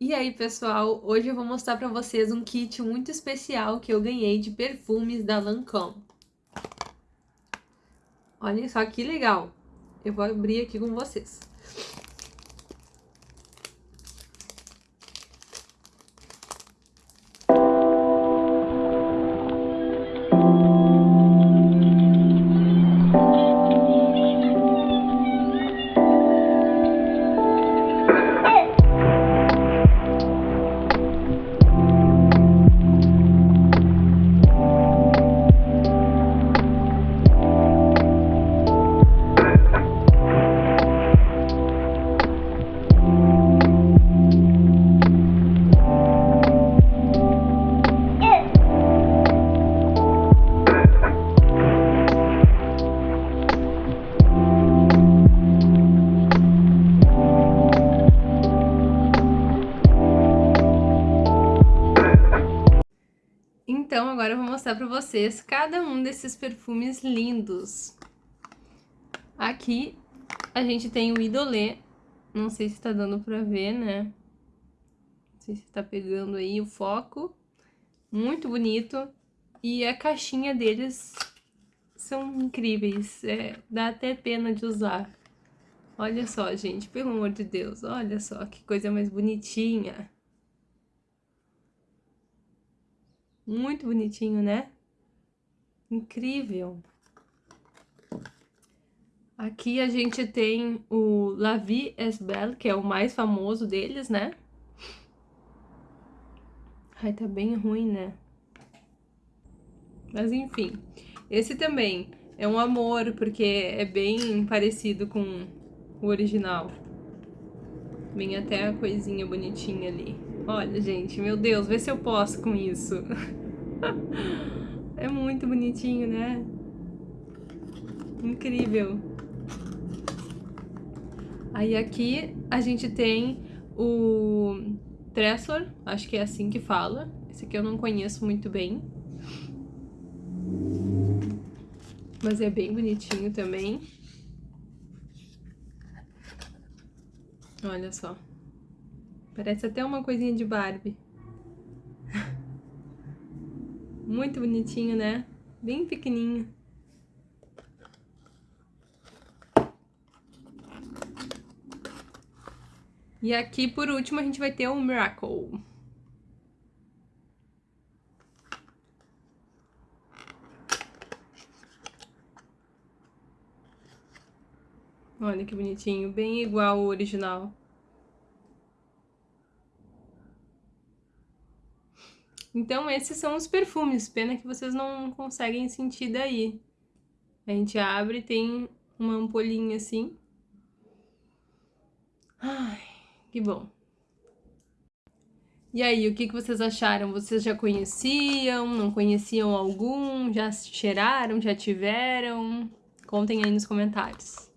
E aí, pessoal, hoje eu vou mostrar pra vocês um kit muito especial que eu ganhei de perfumes da Lancôme. Olha só que legal. Eu vou abrir aqui com vocês. Então, agora eu vou mostrar pra vocês cada um desses perfumes lindos. Aqui, a gente tem o Idolé. Não sei se tá dando pra ver, né? Não sei se tá pegando aí o foco. Muito bonito. E a caixinha deles são incríveis. É, dá até pena de usar. Olha só, gente, pelo amor de Deus. Olha só que coisa mais bonitinha. Muito bonitinho, né? Incrível. Aqui a gente tem o La Vie est Belle, que é o mais famoso deles, né? Ai, tá bem ruim, né? Mas enfim, esse também é um amor, porque é bem parecido com o original. Vem até a coisinha bonitinha ali. Olha, gente, meu Deus, vê se eu posso com isso. é muito bonitinho, né? Incrível. Aí aqui a gente tem o Tressor, acho que é assim que fala. Esse aqui eu não conheço muito bem. Mas é bem bonitinho também. Olha só. Parece até uma coisinha de Barbie. Muito bonitinho, né? Bem pequenininho. E aqui, por último, a gente vai ter o Miracle. Olha que bonitinho, bem igual ao original. Então, esses são os perfumes. Pena que vocês não conseguem sentir daí. A gente abre tem uma ampolinha assim. Ai, que bom. E aí, o que, que vocês acharam? Vocês já conheciam? Não conheciam algum? Já cheiraram? Já tiveram? Contem aí nos comentários.